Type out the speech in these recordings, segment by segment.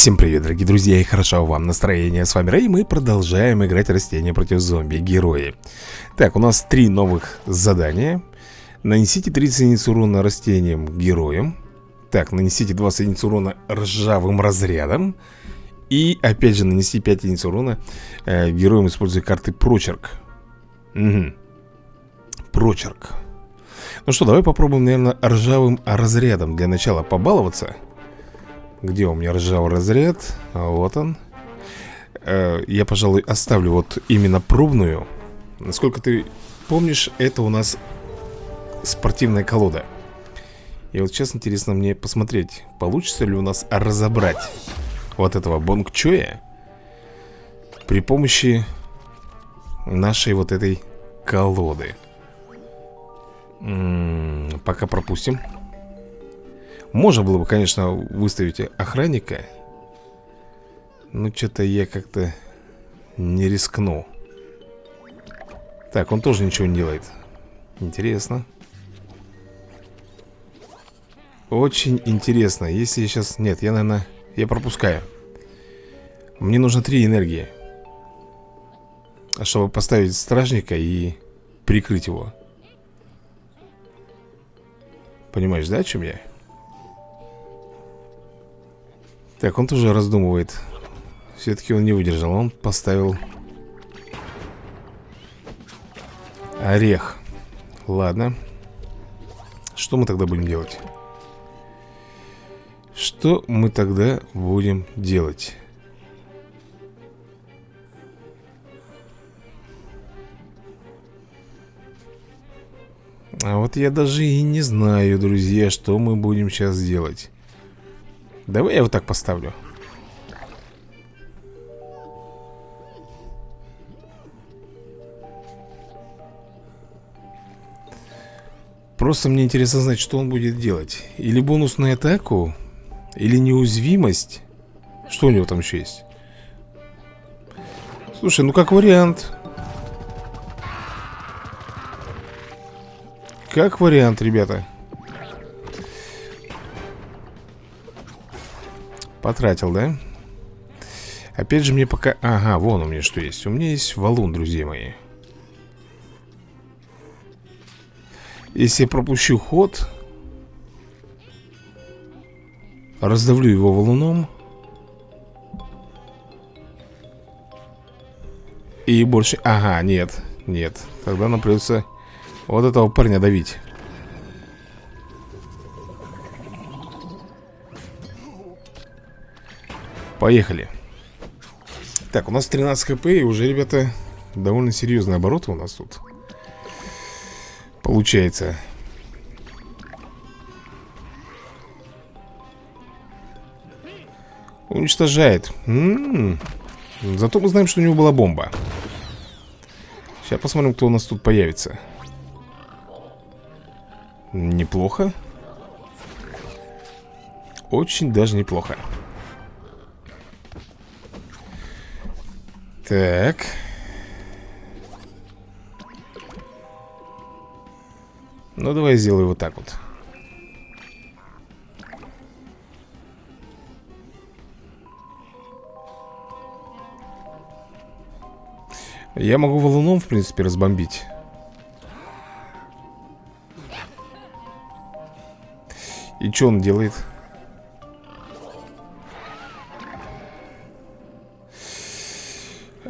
Всем привет, дорогие друзья, и хорошо вам настроение. С вами Рэй, мы продолжаем играть растения против зомби, герои. Так, у нас три новых задания. Нанесите 30 единиц урона растениям героям. Так, нанесите 20 единиц урона ржавым разрядом. И опять же нанести 5 единиц урона э, героям, используя карты прочерк. Угу. Прочерк. Ну что, давай попробуем, наверное, ржавым разрядом для начала побаловаться. Где у меня ржавый разряд? Вот он. Э, я, пожалуй, оставлю вот именно пробную. Насколько ты помнишь, это у нас спортивная колода. И вот сейчас интересно мне посмотреть, получится ли у нас разобрать вот этого бонгчоя при помощи нашей вот этой колоды. М -м, пока пропустим. Можно было бы, конечно, выставить охранника Но что-то я как-то не рискну Так, он тоже ничего не делает. Интересно. Очень интересно. Если я сейчас... Нет, я, наверное... Я пропускаю. Мне нужно три энергии Чтобы поставить стражника и прикрыть его. Понимаешь, да, о чем я? Так, он тоже раздумывает. Все-таки он не выдержал. Он поставил Орех. Ладно. Что мы тогда будем делать? Что мы тогда будем делать? А вот я даже и не знаю, друзья, что мы будем сейчас делать Давай я вот так поставлю. Просто мне интересно знать, что он будет делать. Или бонусную атаку Или неуязвимость. Что у него там еще есть? Слушай, ну как вариант. Как вариант, ребята Потратил, да? Опять же мне пока... Ага, вон у меня что есть. У меня есть валун, друзья мои. Если я пропущу ход Раздавлю его валуном. И больше... Ага, нет, нет. Тогда нам придется вот этого парня давить Поехали. Так, у нас 13 хп И уже, ребята, довольно серьезные обороты у нас тут Получается. Уничтожает. М -м -м. Зато мы знаем, что у него была бомба. Сейчас посмотрим, кто у нас тут появится. Неплохо. Очень даже неплохо Так. Ну, давай сделаю вот так вот. Я могу валуном, в принципе, разбомбить. И что он делает?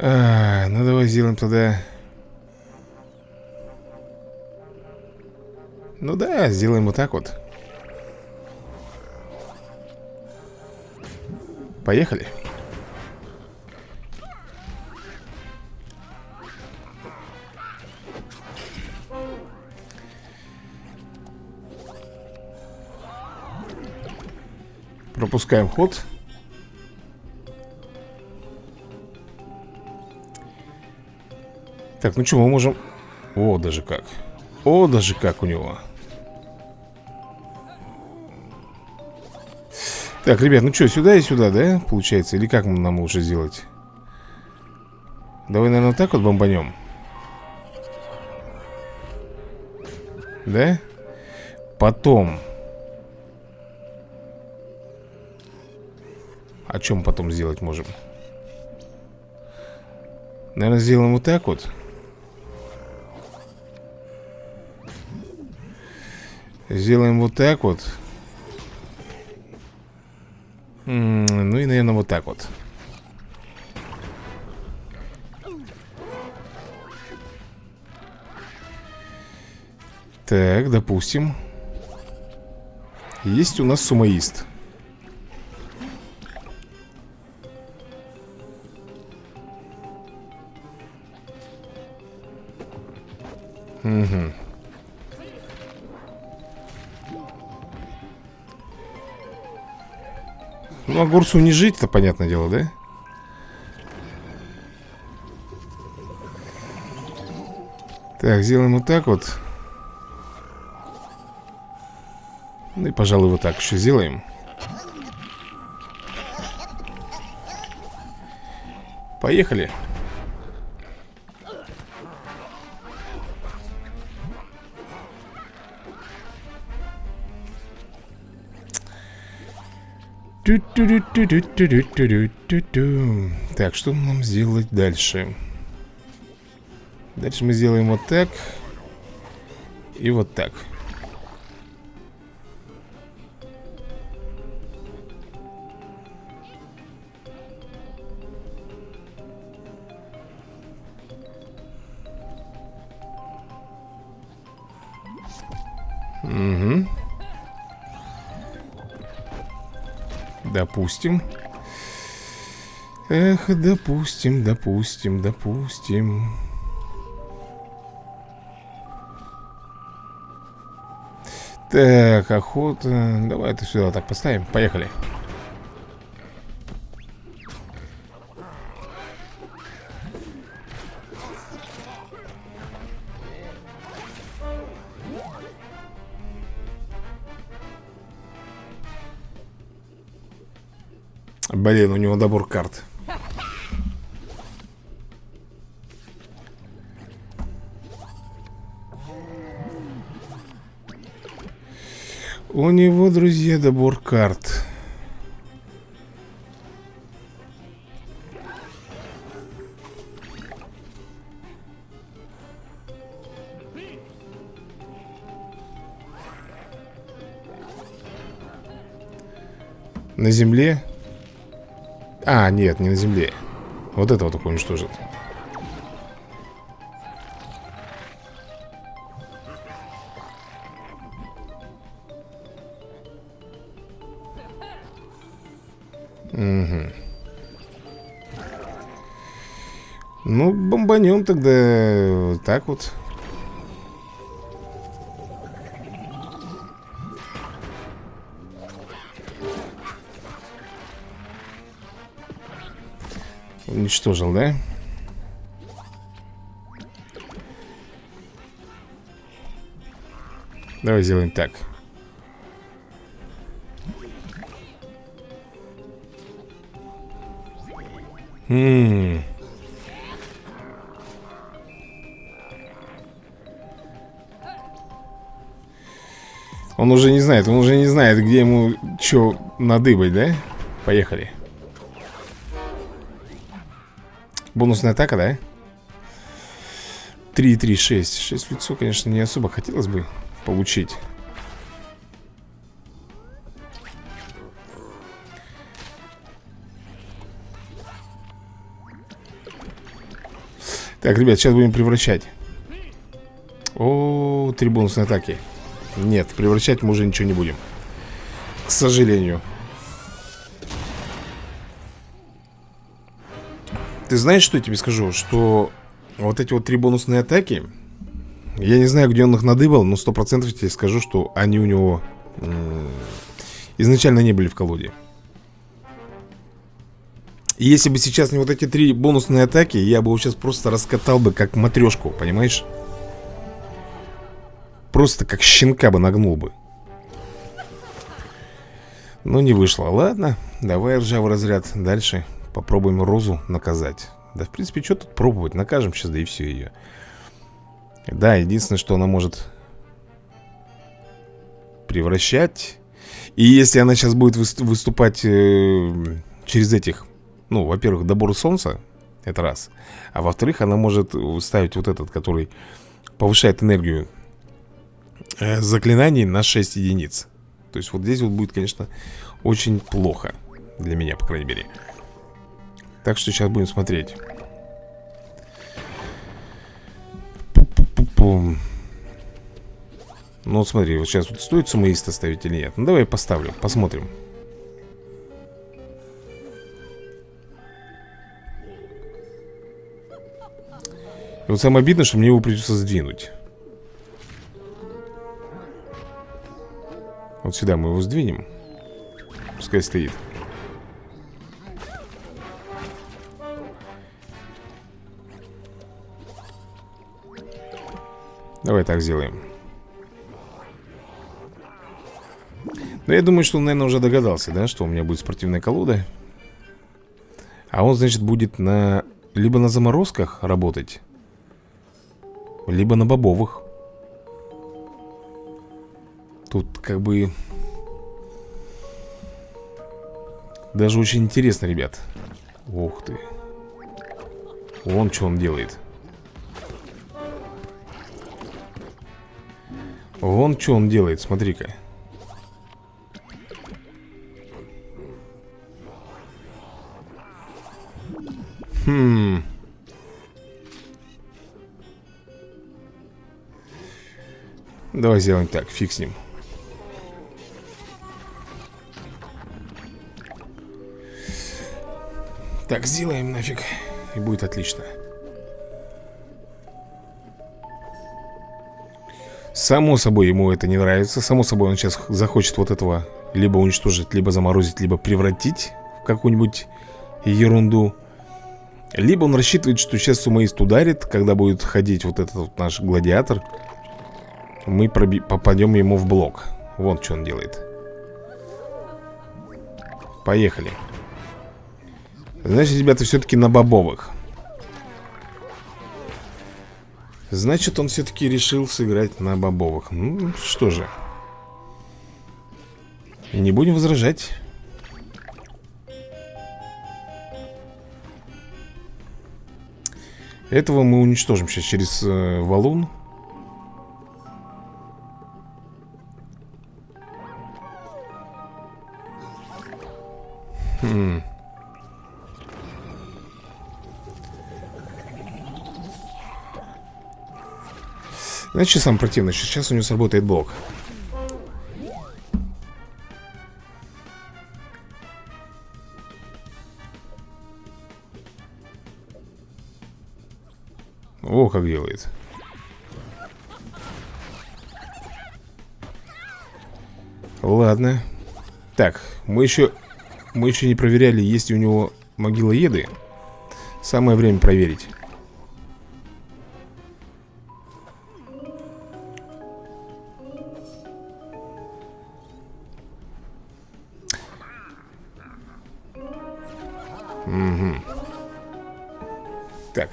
А, ну давай сделаем тогда. Ну да, сделаем вот так вот. Поехали. Пропускаем ход Так, ну что, мы можем... О, даже как. О, даже как у него. Так, ребят, ну что, сюда и сюда, да, получается? Или как нам лучше сделать? Давай, наверное, так вот бомбанем. Да? Потом. О чем потом сделать можем? Наверное, сделаем вот так вот Сделаем вот так вот. Ну и, наверное, вот так вот. Так, допустим. Есть у нас сумоист огурцу не жить, это понятное дело, да? Так, сделаем вот так вот. Ну и, пожалуй, вот так еще сделаем. Поехали Так, что нам сделать дальше? Дальше мы сделаем вот так И вот так Угу Допустим. Эх, допустим, допустим, допустим. Так, охота. Давай это сюда так поставим. Поехали. Блин, у него добор карт. У него, друзья, добор карт. На земле а, нет, не на земле. Вот этого только уничтожит Угу. Ну, бомбанем тогда так вот Уничтожил, да? Давай сделаем так Ммм Он уже не знает, он уже не знает, где ему что надыбать, да? Поехали Бонусная атака, да? 3, 3, 6 6 в лицо, конечно, не особо хотелось бы получить. Так, ребят, сейчас будем превращать. О, три бонусные атаки. Нет, превращать мы уже ничего не будем. К сожалению Ты знаешь, что я тебе скажу? Что вот эти вот три бонусные атаки Я не знаю, где он их надыбал Но сто процентов тебе скажу, что они у него Изначально не были в колоде. И если бы сейчас не вот эти три бонусные атаки Я бы его сейчас просто раскатал бы как матрешку, понимаешь? Просто как щенка бы нагнул бы. Но не вышло. Ладно, давай ржавый разряд. Дальше Попробуем Розу наказать. Да, в принципе, что тут пробовать? Накажем сейчас, да и все ее Да, единственное, что она может Превращать И если она сейчас будет выступать э, через этих Ну, во-первых, добор солнца Это раз А во-вторых, она может ставить вот этот, который Повышает энергию э, Заклинаний на 6 единиц. То есть вот здесь вот будет, конечно Очень плохо Для меня, по крайней мере Так что сейчас будем смотреть. Пу-пу-пу-пум ну вот смотри, вот сейчас вот стоит сумоиста ставить или нет? Ну давай поставлю, посмотрим. И вот самое обидное, что мне его придется сдвинуть. Вот сюда мы его сдвинем. Пускай стоит Давай так сделаем Но я думаю, что он, наверное, уже догадался, да, что у меня будет спортивная колода. А он, значит, будет на... Либо на заморозках работать, либо на бобовых. Тут как бы... Даже очень интересно, ребят. Ух ты. Вон что он делает. Вон что он делает, смотри-ка. Хм. Давай сделаем так, фиг с ним. Так, сделаем нафиг. И будет отлично. Само собой ему это не нравится. Само собой он сейчас захочет вот этого либо уничтожить, либо заморозить, либо превратить в какую-нибудь ерунду. Либо он рассчитывает, что сейчас сумоист ударит Когда будет ходить вот этот вот наш гладиатор Мы попадем ему в блок Вот что он делает Поехали Значит, ребята, все-таки на бобовых Значит, он все-таки решил сыграть на бобовых. Ну, что же. Не будем возражать. Этого мы уничтожим сейчас через э, валун. Хм. Знаете, что самое противное? Сейчас у него сработает блок. О, как делает. Ладно. Так, мы еще Мы еще не проверяли, есть ли у него могила еды. Самое время проверить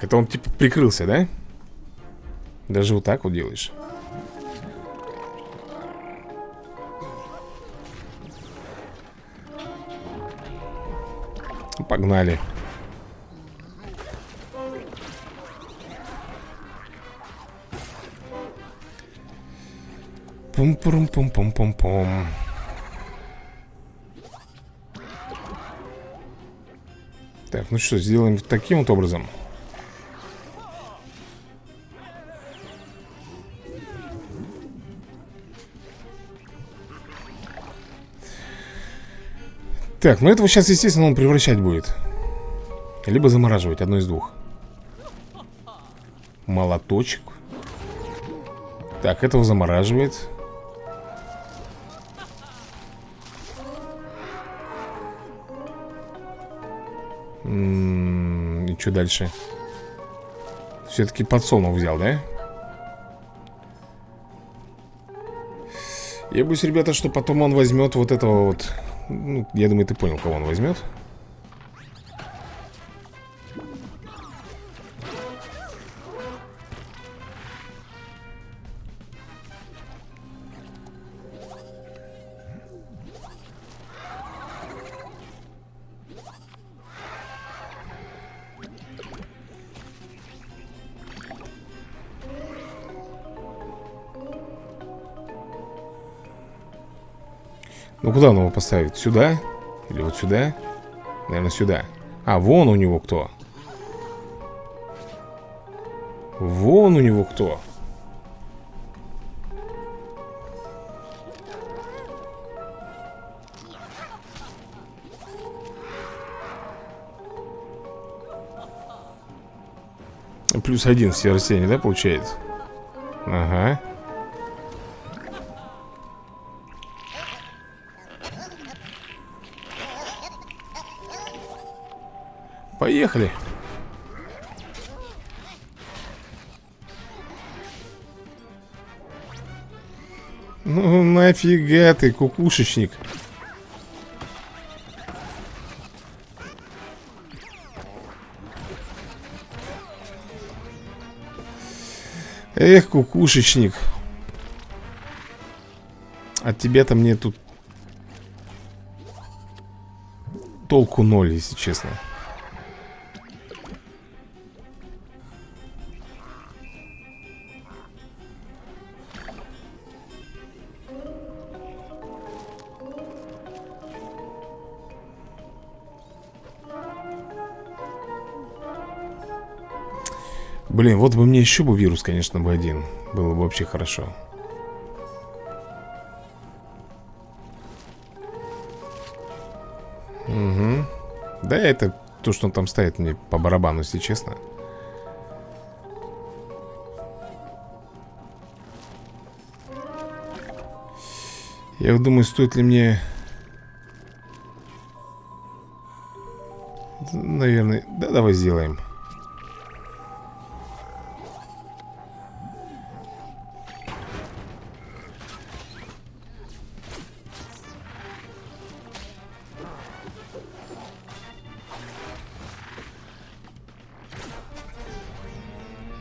это он типа прикрылся, да? Даже вот так вот делаешь. Погнали. Пум-пум-пум-пум-пум-пум Так, ну что, сделаем таким вот образом Так, ну этого сейчас, естественно, он превращать будет Либо замораживать, одно из двух Молоточек Так, этого замораживает М -м, И что дальше? Все-таки подсолнух взял, да? Я боюсь, ребята, что потом он возьмет вот этого вот ну, я думаю, ты понял, кого он возьмет. Ну, куда он его поставит? Сюда? Или вот сюда? Наверное, сюда А, вон у него кто Вон у него кто Плюс один все растения, да, получается? Ага Поехали. Ну нафига ты, кукушечник? Эх, кукушечник. От тебя-то мне тут Толку ноль, если честно Блин, вот бы мне еще бы вирус, конечно, бы один. Было бы вообще хорошо. Угу Да, это то, что он там ставит мне по барабану, если честно. Я думаю, стоит ли мне Наверное, да, давай сделаем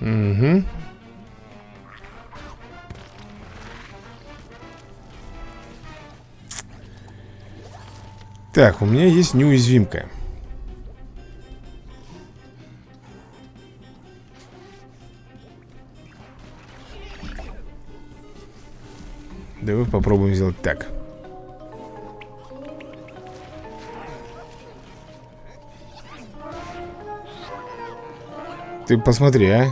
Угу. Так, у меня есть неуязвимка. Давай попробуем сделать так. Ты посмотри, а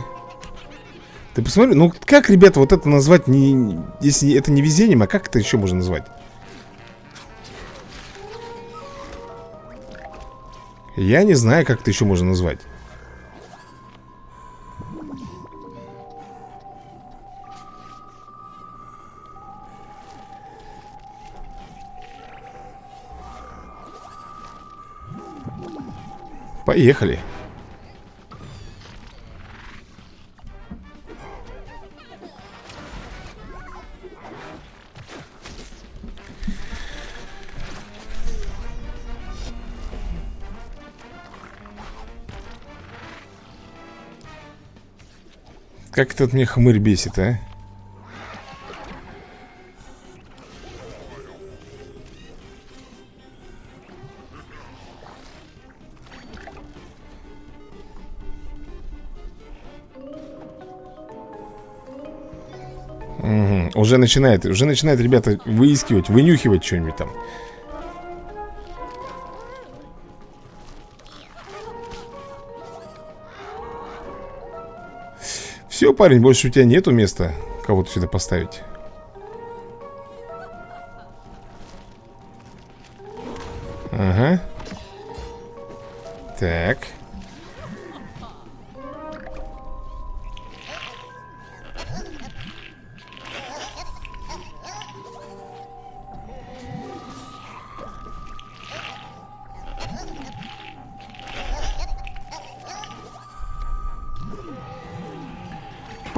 ты посмотри, ну как, ребята, вот это назвать не... Если это не везением, а как это еще можно назвать? Я не знаю, как это еще можно назвать Поехали Как этот мне хмырь бесит, а? Угу. Уже начинает, уже начинает, ребята, выискивать, вынюхивать что-нибудь там. Все, парень, больше у тебя нету места Кого-то сюда поставить. Ага. Так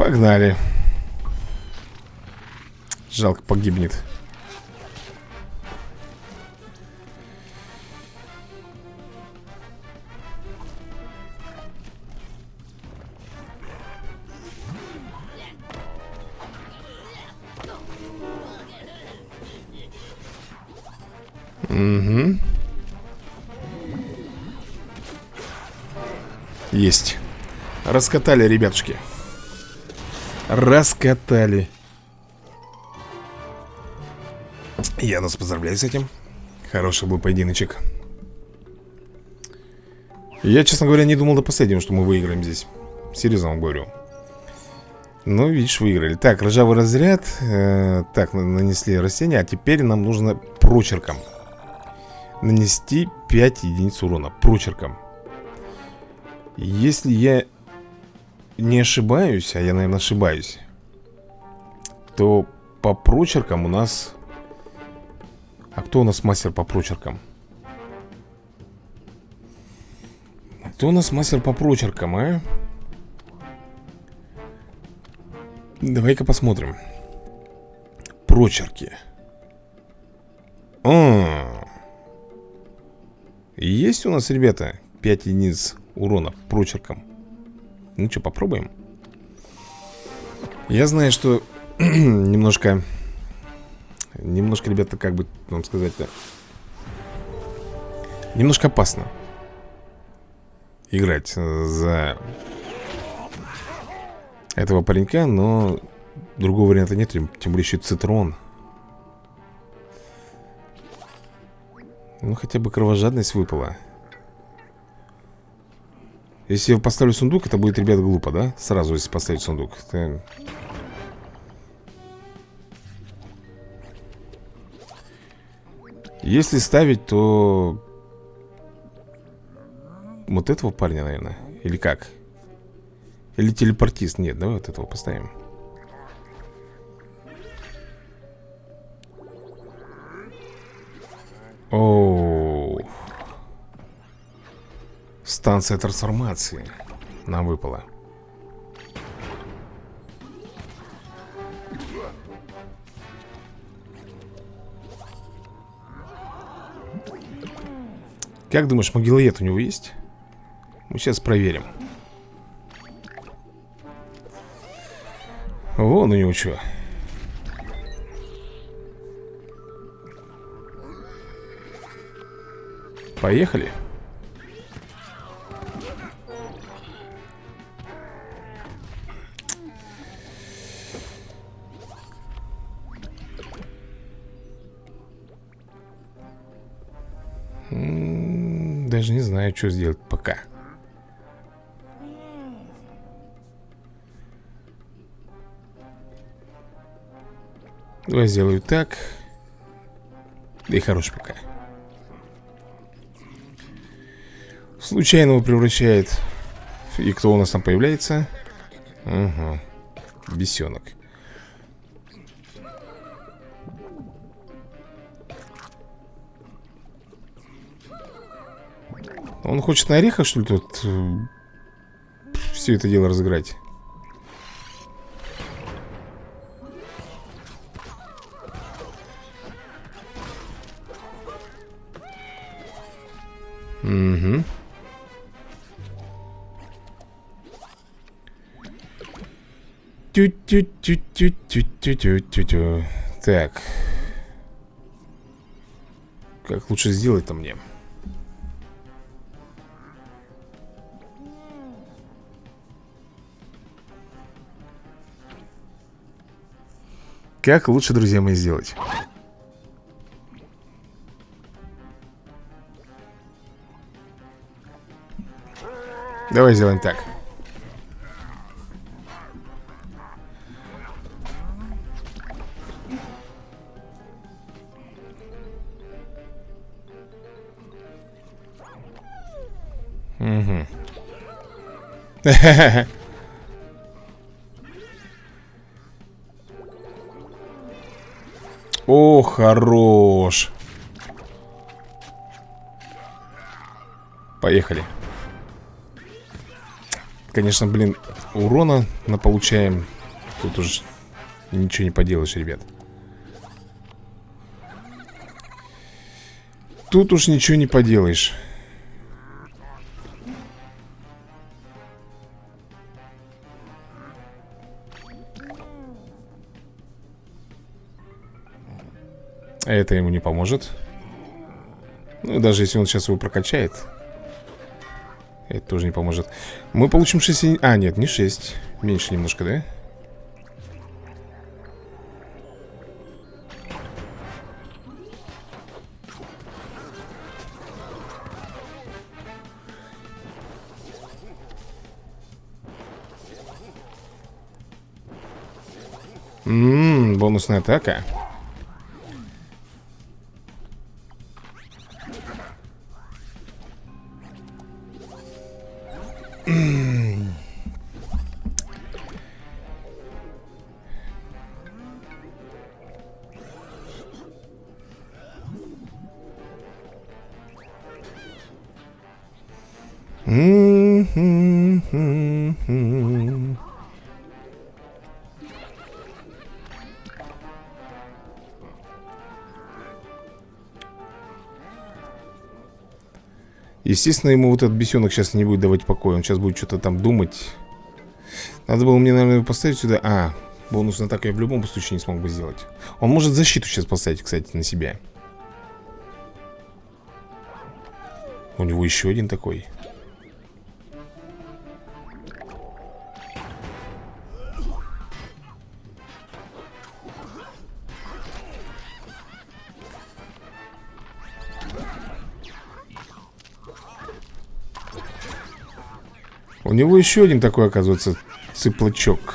Погнали Жалко погибнет Угу. Есть. Раскатали, ребятушки. Раскатали. Я нас поздравляю с этим. Хороший был поединочек. Я, честно говоря, не думал до последнего, что мы выиграем здесь. Серьезно вам говорю. Ну, видишь, выиграли. Так, ржавый разряд. Э, Так, нанесли растения. А теперь нам нужно прочерком Нанести 5 единиц урона. Прочерком. Если я не ошибаюсь А я, наверное, ошибаюсь То по прочеркам у нас а кто у нас мастер по прочеркам? Кто у нас мастер по прочеркам, а? Давай-ка посмотрим Прочерки а -а -а. Есть у нас, ребята 5 единиц урона прочерком Ну что, попробуем? Я знаю, что Немножко Немножко, ребята, как бы вам сказать-то Немножко опасно Играть за Этого паренька, но Другого варианта нет, тем более еще цитрон. Ну хотя бы кровожадность выпала Если я поставлю сундук, это будет, ребят, глупо, да? Сразу, если поставить сундук это... Если ставить, то... Вот этого парня, наверное Или как? Или телепортист? Нет, давай вот этого поставим О, Станция трансформации Нам выпала. Как думаешь, могилоед у него есть? Мы сейчас проверим. Вон у него что Поехали даже не знаю, что сделать пока. Давай сделаю так. Да и хорош пока. Случайного превращает. И кто у нас там появляется? Угу Бесенок Он хочет на орехах, что ли, тут э, Все это дело разыграть? Угу Тю-тю-тю-тю-тю-тю-тю-тю. Так. Как лучше сделать-то мне? Как лучше, друзья мои, сделать? Давай сделаем так Угу хорош. Поехали. Конечно, блин, урона на получаем. Тут уж ничего не поделаешь, ребят. Тут уж ничего не поделаешь А это ему не поможет. Ну и даже если он сейчас его прокачает Это тоже не поможет. Мы получим 6... А, нет, не 6 Меньше немножко, да? Ммм, бонусная атака. Естественно, ему вот этот бесенок сейчас не будет давать покоя Он сейчас будет что-то там думать. Надо было мне, наверное, поставить сюда. А, бонус на так я в любом случае не смог бы сделать. Он может защиту сейчас поставить, кстати, на себя. У него еще один такой него еще один такой, оказывается, цыплачок.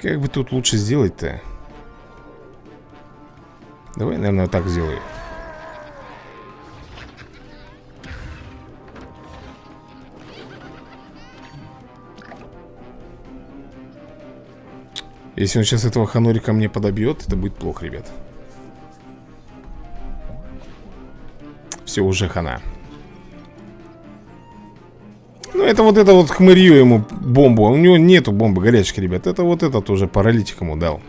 Как бы тут лучше сделать-то? Давай, наверное, так сделаю. Если он сейчас этого ханорика мне подобьет, это будет плохо, ребят. Все, уже хана. Ну, это вот это вот хмырью ему бомбу. А у него нету бомбы горячки, ребят. Это вот этот уже паралитик ему дал.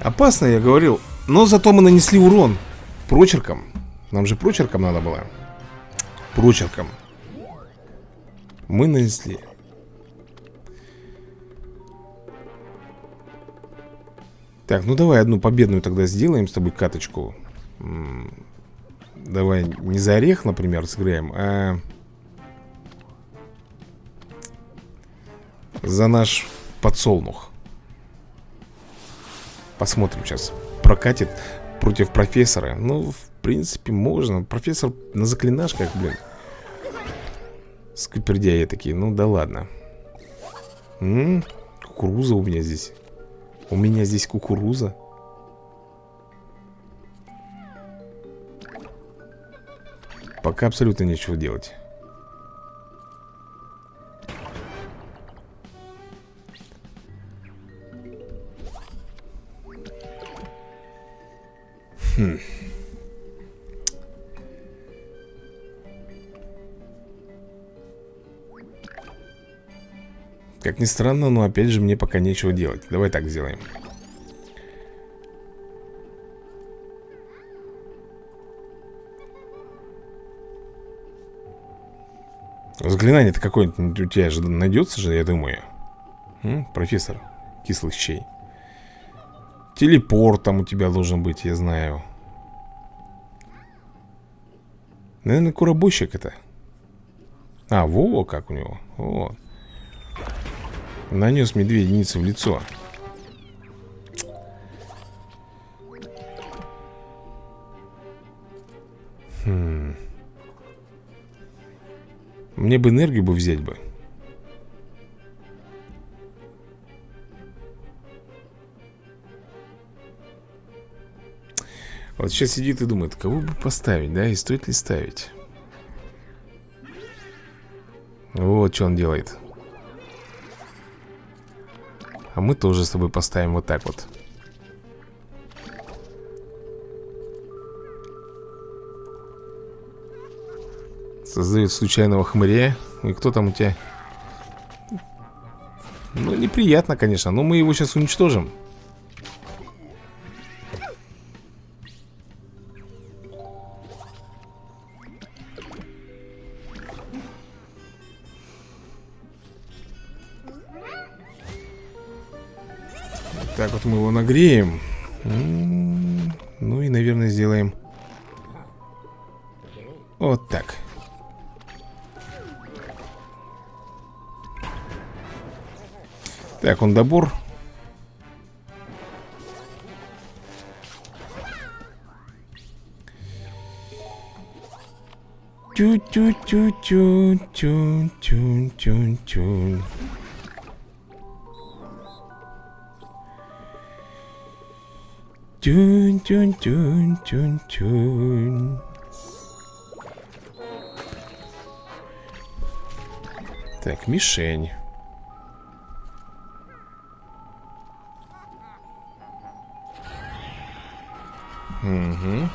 Опасно, я говорил. Но зато мы нанесли урон прочерком. Нам же прочерком надо было прочерком. Мы нанесли. Так, ну давай одну победную тогда сделаем с тобой каточку. Давай не за орех, например, сыграем, а За наш подсолнух. Посмотрим сейчас Прокатит против профессора. Ну, в принципе, можно. Профессор на заклинашках, блин Скупердяи такие, ну да ладно. М -м, Кукуруза у меня здесь. У меня здесь кукуруза. Пока абсолютно нечего делать Как ни странно, но опять же мне пока нечего делать. Давай так сделаем. Заклинание-то какое-нибудь у тебя же найдется же, я думаю. М? Профессор кислых щей. Телепорт там у тебя должен быть, я знаю. Наверное, куробойщик это. А, во, как у него. Вот Нанес мне две единицы в лицо. Хм. Мне бы энергию бы взять бы. Вот сейчас сидит и думает, кого бы поставить, да, и стоит ли ставить. Вот что он делает а мы тоже с тобой поставим вот так вот. Создает случайного хмыря. И кто там у тебя? Ну, неприятно, конечно Но мы его сейчас уничтожим нагреем Ну и, наверное, сделаем Вот так. Так, он добор. Тю-тю-тю-тю-тю-тю-тю. Тюнь-тюнь-тюнь-тюнь-тюнь. Так, мишень. Угу.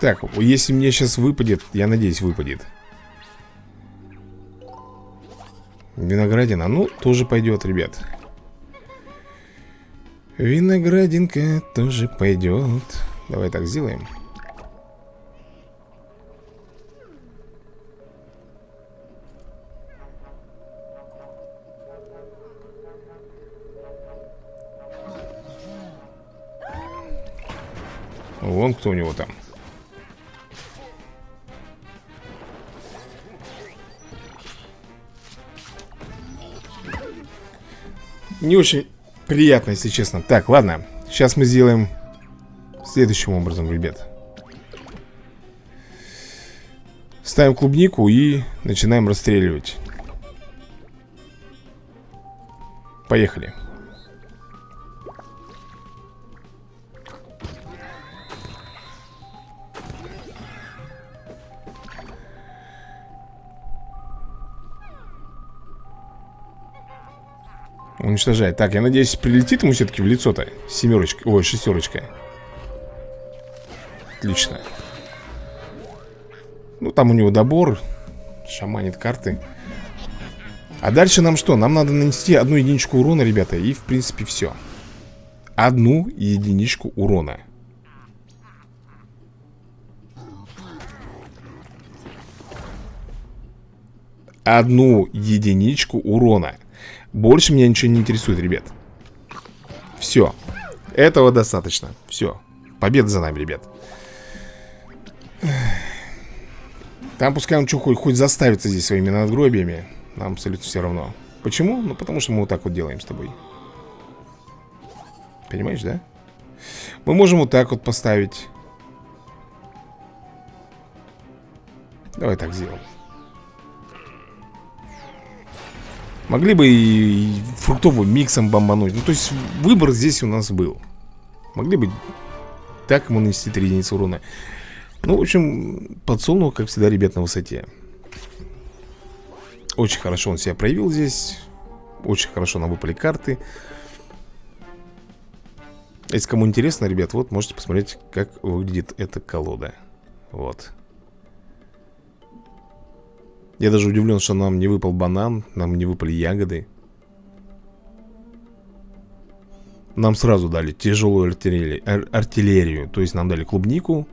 Так, если мне сейчас выпадет, я надеюсь, выпадет. Виноградина, ну, тоже пойдет, ребят. Виноградинка тоже пойдет. Давай так сделаем. Вон кто у него там. Не очень приятно, если честно. Так, ладно, сейчас мы сделаем Следующим образом, ребят. Ставим клубнику и начинаем расстреливать. Поехали Уничтожает. Так, я надеюсь, прилетит ему все-таки в лицо-то. Семерочка. Ой, шестерочка. Отлично. Ну, там у него добор. Шаманит карты. А дальше нам что? Нам надо нанести одну единичку урона, ребята. И, в принципе, все. Одну единичку урона. Одну единичку урона. Больше меня ничего не интересует, ребят. Все Этого достаточно. Все Победа за нами, ребят. Там пускай он что, хоть, хоть заставится здесь своими надгробиями. Нам абсолютно все равно. Почему? Ну, потому что мы вот так вот делаем с тобой. Понимаешь, да? Мы можем вот так вот поставить. Давай так сделаем Могли бы и фруктовым миксом бомбануть. Ну, то есть выбор здесь у нас был. Могли бы так ему нанести 3 единицы урона. Ну, в общем, подсолнух, как всегда, ребят, на высоте. Очень хорошо он себя проявил здесь. Очень хорошо нам выпали карты. Если кому интересно, ребят, вот можете посмотреть, как выглядит эта колода. Вот я даже удивлен, что нам не выпал банан Нам не выпали ягоды. Нам сразу дали тяжелую артиллерию, ар артиллерию То есть нам дали клубнику.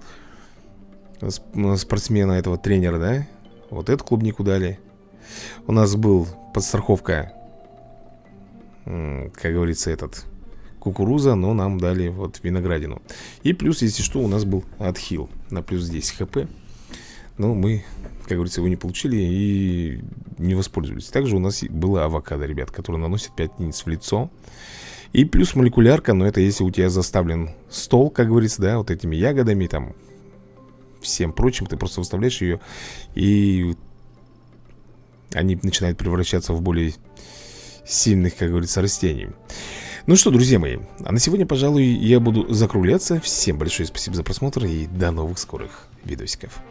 Спортсмена этого тренера, да? Вот эту клубнику дали. У нас был подстраховка Как говорится, этот Кукуруза, но нам дали вот виноградину. И плюс, если что, у нас был отхил На плюс 10 хп. Но мы как говорится, вы не получили и не воспользовались. Также у нас была авокадо, ребят, который наносит 5 единиц в лицо. И плюс молекулярка, но это если у тебя заставлен стол, как говорится, да, вот этими ягодами, там, всем прочим, ты просто выставляешь ее, и они начинают превращаться в более сильных, как говорится, растений. Ну что, друзья мои, а на сегодня, пожалуй, я буду закругляться. Всем большое спасибо за просмотр и до новых скорых видосиков.